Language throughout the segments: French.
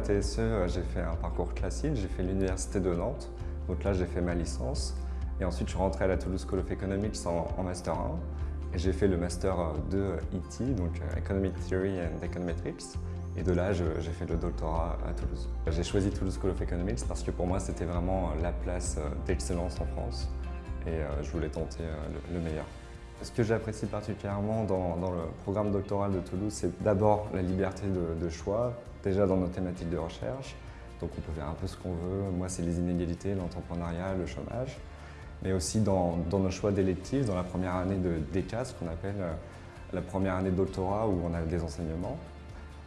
TSE, j'ai fait un parcours classique, j'ai fait l'université de Nantes, donc là j'ai fait ma licence. Et ensuite je suis rentré à la Toulouse School of Economics en, Master 1. Et j'ai fait le Master 2 ET, donc Economic Theory and Econometrics. Et de là, j'ai fait le doctorat à Toulouse. J'ai choisi Toulouse School of Economics parce que pour moi, c'était vraiment la place d'excellence en France. Et je voulais tenter le meilleur. Ce que j'apprécie particulièrement dans, le programme doctoral de Toulouse, c'est d'abord la liberté de, choix, déjà dans nos thématiques de recherche. Donc on peut faire un peu ce qu'on veut. Moi, c'est les inégalités, l'entrepreneuriat, le chômage. Mais aussi dans, nos choix d'électifs, dans la première année de DECA, ce qu'on appelle euh, la première année de doctorat où on a des enseignements.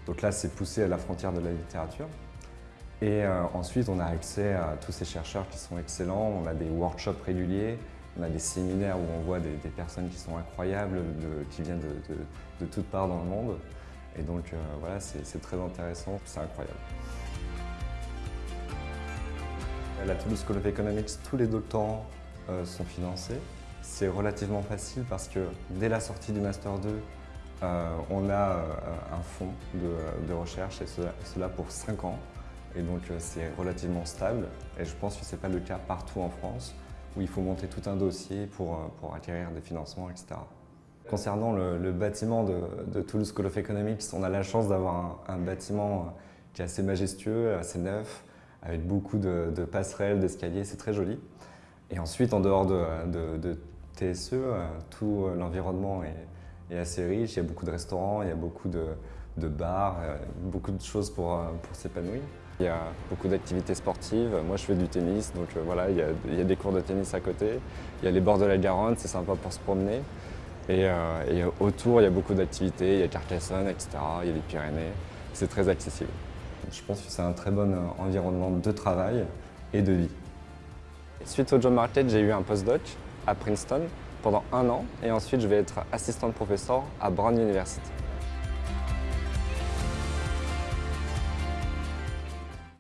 Donc là, c'est poussé à la frontière de la littérature. Et euh, ensuite, on a accès à tous ces chercheurs qui sont excellents. On a des workshops réguliers, on a des séminaires où on voit des, personnes qui sont incroyables, qui viennent de, toutes parts dans le monde. Et donc euh, voilà, c'est très intéressant, c'est incroyable. À la Toulouse School of Economics, tous les doctorants euh, sont financés. C'est relativement facile parce que dès la sortie du Master 2, euh, on a un fonds de, recherche et cela, pour 5 ans. Et donc c'est relativement stable et je pense que ce n'est pas le cas partout en France où il faut monter tout un dossier pour, euh, pour acquérir des financements, etc. Concernant le, bâtiment de, Toulouse School of Economics, on a la chance d'avoir un, bâtiment euh, qui est assez majestueux, assez neuf, avec beaucoup de, passerelles, d'escaliers, c'est très joli. Et ensuite, en dehors de, TSE, euh, tout l'environnement est, assez riche, il y a beaucoup de restaurants, il y a beaucoup de, bars, beaucoup de choses pour, pour s'épanouir. Il y a beaucoup d'activités sportives. Moi, je fais du tennis, donc euh, voilà, il y, a, des cours de tennis à côté. Il y a les bords de la Garonne, c'est sympa pour se promener. Et, euh, autour, il y a beaucoup d'activités. Il y a Carcassonne, etc. Il y a les Pyrénées. C'est très accessible. Je pense que c'est un très bon euh, environnement de travail et de vie. Suite au job market, j'ai eu un postdoc à Princeton pendant un an et ensuite je vais être assistant de professeur à Brown University.